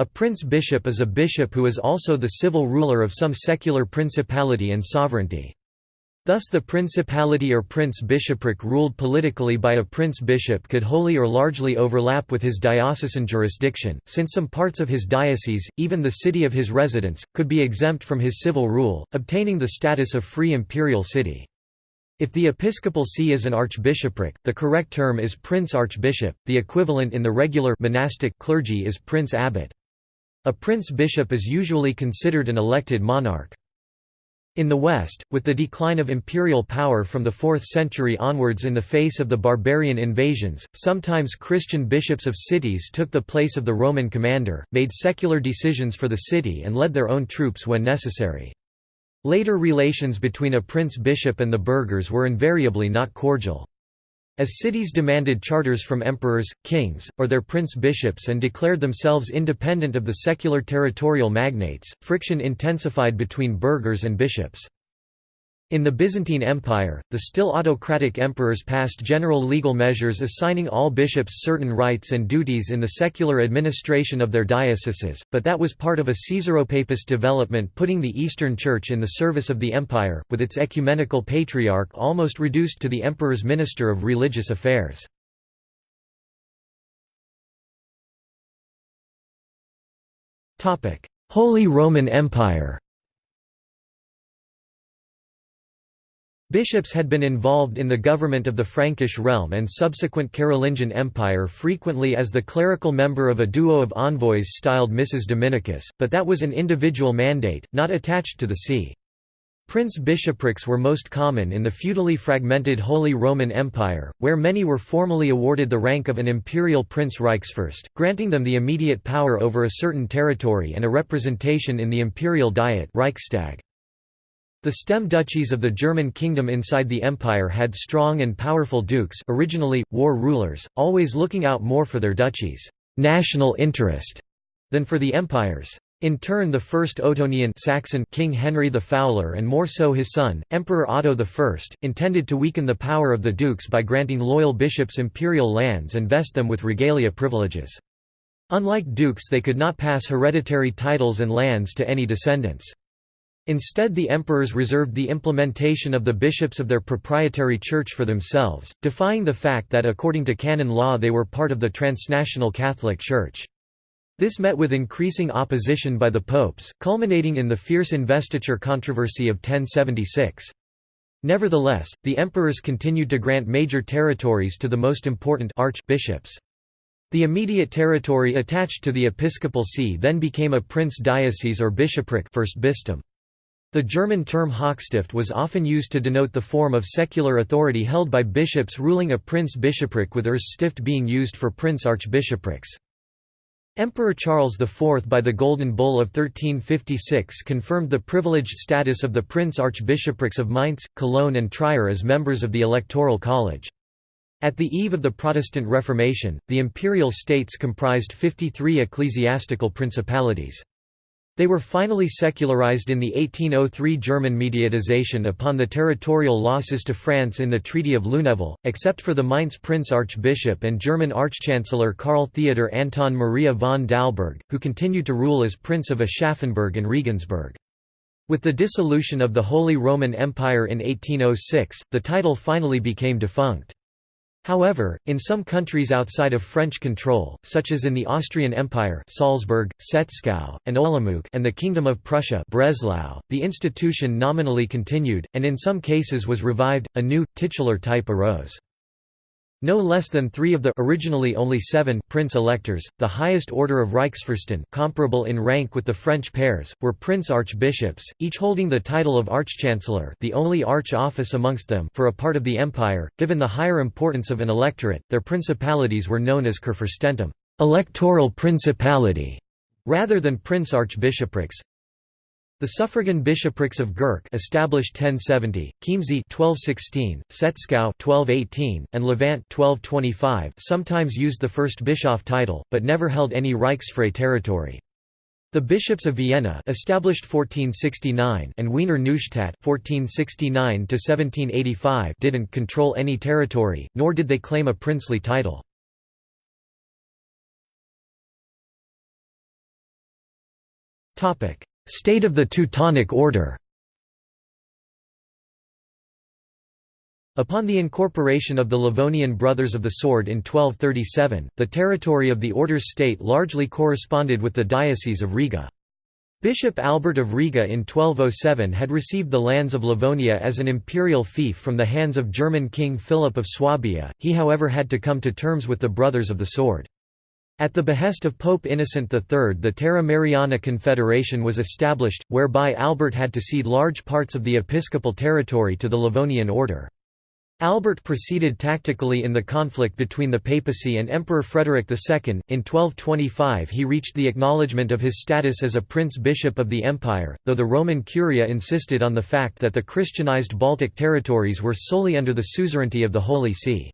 A prince-bishop is a bishop who is also the civil ruler of some secular principality and sovereignty. Thus the principality or prince-bishopric ruled politically by a prince-bishop could wholly or largely overlap with his diocesan jurisdiction, since some parts of his diocese, even the city of his residence, could be exempt from his civil rule, obtaining the status of free imperial city. If the episcopal see is an archbishopric, the correct term is prince-archbishop, the equivalent in the regular monastic clergy is prince-abbot. A prince-bishop is usually considered an elected monarch. In the West, with the decline of imperial power from the 4th century onwards in the face of the barbarian invasions, sometimes Christian bishops of cities took the place of the Roman commander, made secular decisions for the city and led their own troops when necessary. Later relations between a prince-bishop and the burghers were invariably not cordial. As cities demanded charters from emperors, kings, or their prince-bishops and declared themselves independent of the secular territorial magnates, friction intensified between burghers and bishops. In the Byzantine Empire, the still autocratic emperors passed general legal measures assigning all bishops certain rights and duties in the secular administration of their dioceses, but that was part of a Caesaropapist development putting the Eastern Church in the service of the empire, with its ecumenical patriarch almost reduced to the emperor's minister of religious affairs. Holy Roman Empire Bishops had been involved in the government of the Frankish realm and subsequent Carolingian Empire frequently as the clerical member of a duo of envoys styled Missus Dominicus, but that was an individual mandate, not attached to the see. Prince-bishoprics were most common in the feudally fragmented Holy Roman Empire, where many were formally awarded the rank of an imperial prince Reichsfürst, granting them the immediate power over a certain territory and a representation in the imperial diet Reichstag. The stem duchies of the German kingdom inside the empire had strong and powerful dukes originally, war rulers, always looking out more for their duchies' national interest than for the empire's. In turn the first Ottonian Saxon King Henry the Fowler and more so his son, Emperor Otto I, intended to weaken the power of the dukes by granting loyal bishops imperial lands and vest them with regalia privileges. Unlike dukes they could not pass hereditary titles and lands to any descendants. Instead the emperors reserved the implementation of the bishops of their proprietary church for themselves, defying the fact that according to canon law they were part of the transnational Catholic Church. This met with increasing opposition by the popes, culminating in the fierce investiture controversy of 1076. Nevertheless, the emperors continued to grant major territories to the most important archbishops. The immediate territory attached to the episcopal see then became a prince-diocese or bishopric Fürstbistum. The German term Hochstift was often used to denote the form of secular authority held by bishops ruling a prince-bishopric with Erzstift being used for prince-archbishoprics. Emperor Charles IV by the Golden Bull of 1356 confirmed the privileged status of the prince-archbishoprics of Mainz, Cologne and Trier as members of the Electoral College. At the eve of the Protestant Reformation, the imperial states comprised 53 ecclesiastical principalities. They were finally secularized in the 1803 German mediatization upon the territorial losses to France in the Treaty of Lunéville, except for the Mainz Prince Archbishop and German Archchancellor Karl Theodor Anton Maria von Dalberg, who continued to rule as Prince of Aschaffenburg and Regensburg. With the dissolution of the Holy Roman Empire in 1806, the title finally became defunct. However, in some countries outside of French control, such as in the Austrian Empire Salzburg, Seckau, and Olomouc and the Kingdom of Prussia Breslau, the institution nominally continued, and in some cases was revived, a new, titular type arose. No less than three of the originally only seven prince-electors, the highest order of Reichsfürsten comparable in rank with the French pairs, were prince-archbishops, each holding the title of archchancellor the only arch-office amongst them for a part of the empire. Given the higher importance of an electorate, their principalities were known as Kurfürstentum electoral principality", rather than prince-archbishoprics, the suffragan bishoprics of Gurk established 1070, Chiemsee 1216, Seckau 1218, and Lavant 1225 sometimes used the Fürstbischof title, but never held any Reichsfrei territory. The bishops of Vienna established 1469 and Wiener Neustadt 1469–1785 didn't control any territory, nor did they claim a princely title. State of the Teutonic Order Upon the incorporation of the Livonian Brothers of the Sword in 1237, the territory of the order's state largely corresponded with the Diocese of Riga. Bishop Albert of Riga in 1207 had received the lands of Livonia as an imperial fief from the hands of German King Philip of Swabia, he however had to come to terms with the Brothers of the Sword. At the behest of Pope Innocent III the Terra Mariana Confederation was established, whereby Albert had to cede large parts of the episcopal territory to the Livonian order. Albert proceeded tactically in the conflict between the papacy and Emperor Frederick II. In 1225 he reached the acknowledgement of his status as a prince-bishop of the empire, though the Roman Curia insisted on the fact that the Christianized Baltic territories were solely under the suzerainty of the Holy See.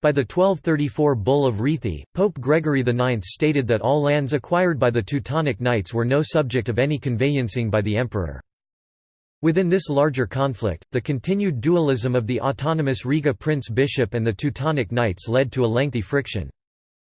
By the 1234 Bull of Rieti, Pope Gregory IX stated that all lands acquired by the Teutonic Knights were no subject of any conveyancing by the emperor. Within this larger conflict, the continued dualism of the autonomous Riga prince-bishop and the Teutonic Knights led to a lengthy friction.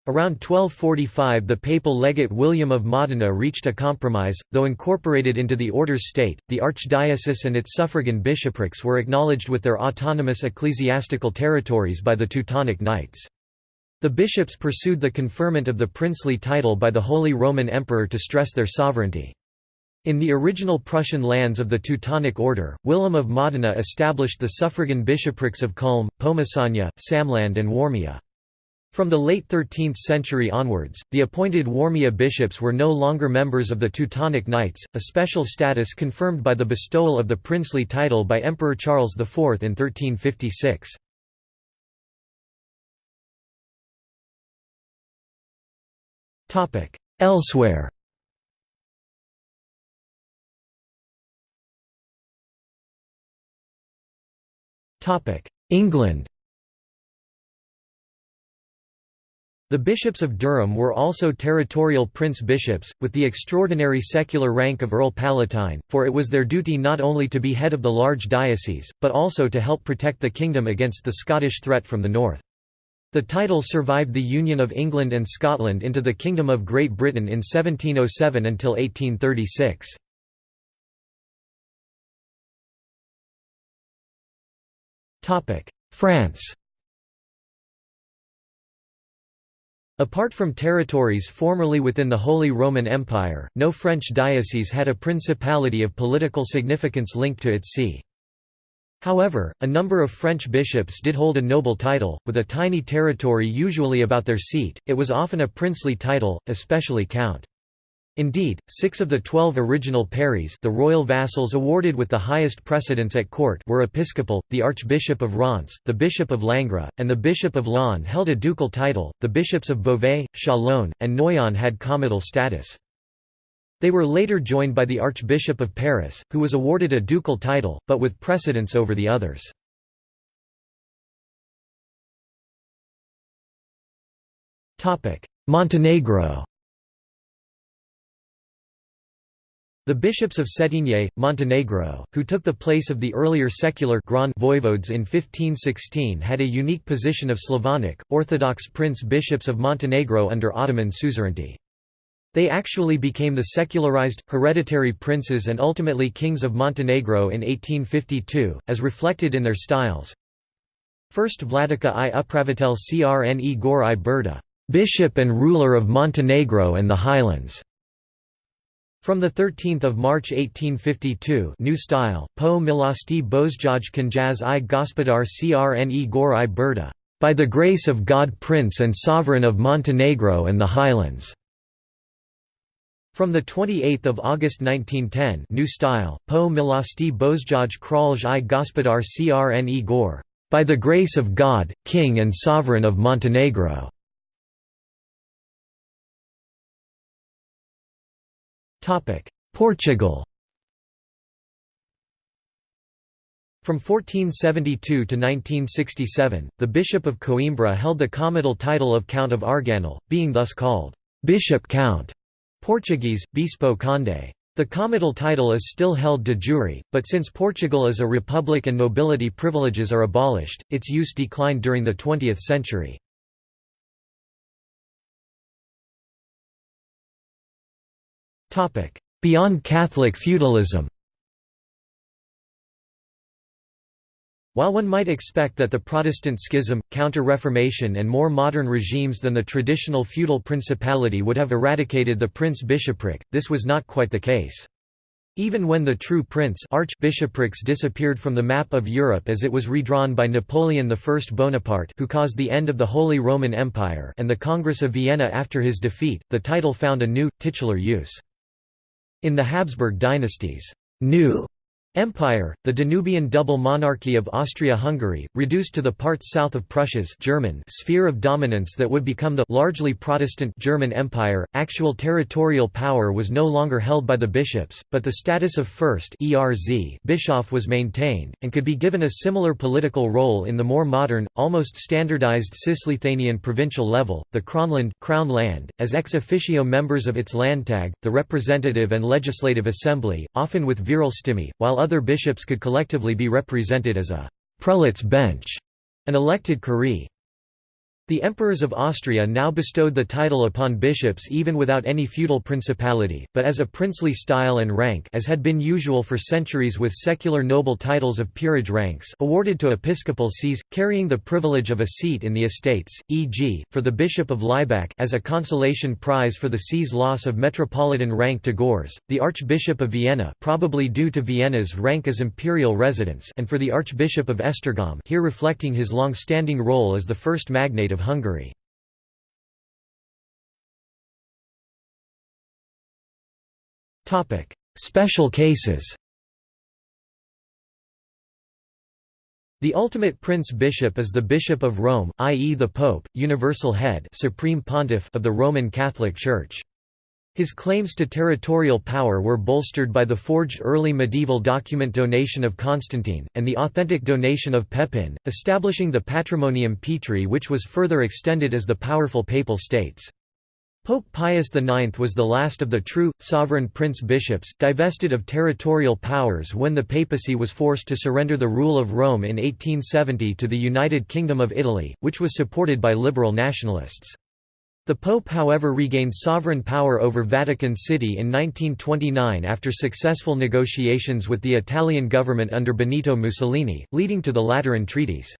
Around 1245 the papal legate William of Modena reached a compromise, though incorporated into the order's state, the archdiocese and its suffragan bishoprics were acknowledged with their autonomous ecclesiastical territories by the Teutonic Knights. The bishops pursued the conferment of the princely title by the Holy Roman Emperor to stress their sovereignty. In the original Prussian lands of the Teutonic Order, William of Modena established the suffragan bishoprics of Culm, Pomesania, Samland and Warmia. From the late 13th century onwards, the appointed Warmia bishops were no longer members of the Teutonic Knights, a special status confirmed by the bestowal of the princely title by Emperor Charles IV in 1356. Elsewhere England The bishops of Durham were also territorial prince-bishops, with the extraordinary secular rank of Earl Palatine, for it was their duty not only to be head of the large diocese, but also to help protect the kingdom against the Scottish threat from the north. The title survived the union of England and Scotland into the Kingdom of Great Britain in 1707 until 1836. France Apart from territories formerly within the Holy Roman Empire, no French diocese had a principality of political significance linked to its see. However, a number of French bishops did hold a noble title, with a tiny territory usually about their seat, it was often a princely title, especially count. Indeed, six of the twelve original pairies the royal vassals awarded with the highest precedence at court were episcopal, the Archbishop of Reims, the Bishop of Langres, and the Bishop of Laon held a ducal title, the bishops of Beauvais, Chalon, and Noyon had comital status. They were later joined by the Archbishop of Paris, who was awarded a ducal title, but with precedence over the others. Montenegro The bishops of Cetinje, Montenegro, who took the place of the earlier secular Grand voivodes in 1516 had a unique position of Slavonic, Orthodox prince-bishops of Montenegro under Ottoman suzerainty. They actually became the secularized, hereditary princes and ultimately kings of Montenegro in 1852, as reflected in their styles. First Vladika i Upravitelj Crne Gore i Brda, bishop and ruler of Montenegro and the Highlands. From 13 March 1852 New Style, Po milosti Bozjaj Knjaz i Gospodar Crne Gore i Brda, by the grace of God Prince and Sovereign of Montenegro and the Highlands. From 28 August 1910 New Style, Po milosti Bozjaj Kralj i Gospodar Crne Gore, by the grace of God, King and Sovereign of Montenegro. Portugal From 1472 to 1967, the Bishop of Coimbra held the comital title of Count of Arganil, being thus called, "'Bishop Count' Portuguese, Bispo Conde. The comital title is still held de jure, but since Portugal is a republic and nobility privileges are abolished, its use declined during the 20th century. Beyond Catholic feudalism. While one might expect that the Protestant schism, Counter-Reformation and more modern regimes than the traditional feudal principality would have eradicated the prince-bishopric, this was not quite the case. Even when the true prince archbishoprics disappeared from the map of Europe as it was redrawn by Napoleon I Bonaparte who caused the end of the Holy Roman Empire and the Congress of Vienna after his defeat, the title found a new, titular use. In the Habsburg dynasties, new Empire, the Danubian double monarchy of Austria-Hungary, reduced to the parts south of Prussia's German sphere of dominance that would become the largely Protestant German Empire. Actual territorial power was no longer held by the bishops, but the status of first (ERZ) Bischof was maintained and could be given a similar political role in the more modern, almost standardized Cisleithanian provincial level, the Kronland Crown Land, as ex officio members of its Landtag, the representative and legislative assembly, often with Virilstimme, while other bishops could collectively be represented as a «prelate's bench», an elected curie. The emperors of Austria now bestowed the title upon bishops even without any feudal principality, but as a princely style and rank as had been usual for centuries with secular noble titles of peerage ranks awarded to episcopal sees, carrying the privilege of a seat in the estates, e.g., for the Bishop of Laibach as a consolation prize for the see's loss of metropolitan rank to Görz, the Archbishop of Vienna probably due to Vienna's rank as imperial residence and for the Archbishop of Esztergom here reflecting his long-standing role as the first magnate of Hungary. Special cases The ultimate prince-bishop is the Bishop of Rome, i.e. the Pope, universal head supreme pontiff of the Roman Catholic Church. His claims to territorial power were bolstered by the forged early medieval document donation of Constantine, and the authentic donation of Pepin, establishing the Patrimonium Petri which was further extended as the powerful Papal States. Pope Pius IX was the last of the true, sovereign prince-bishops, divested of territorial powers when the papacy was forced to surrender the rule of Rome in 1870 to the United Kingdom of Italy, which was supported by liberal nationalists. The Pope however regained sovereign power over Vatican City in 1929 after successful negotiations with the Italian government under Benito Mussolini, leading to the Lateran treaties.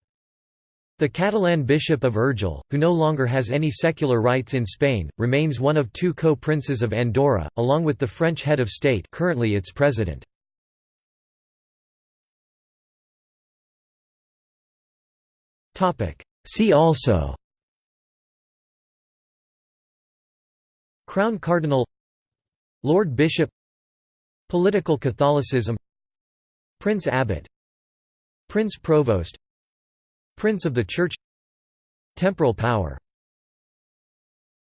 The Catalan Bishop of Urgell, who no longer has any secular rights in Spain, remains one of two co-princes of Andorra, along with the French head of state currently its president. See also Crown Cardinal Lord Bishop Political Catholicism Prince Abbot Prince Provost Prince of the Church Temporal power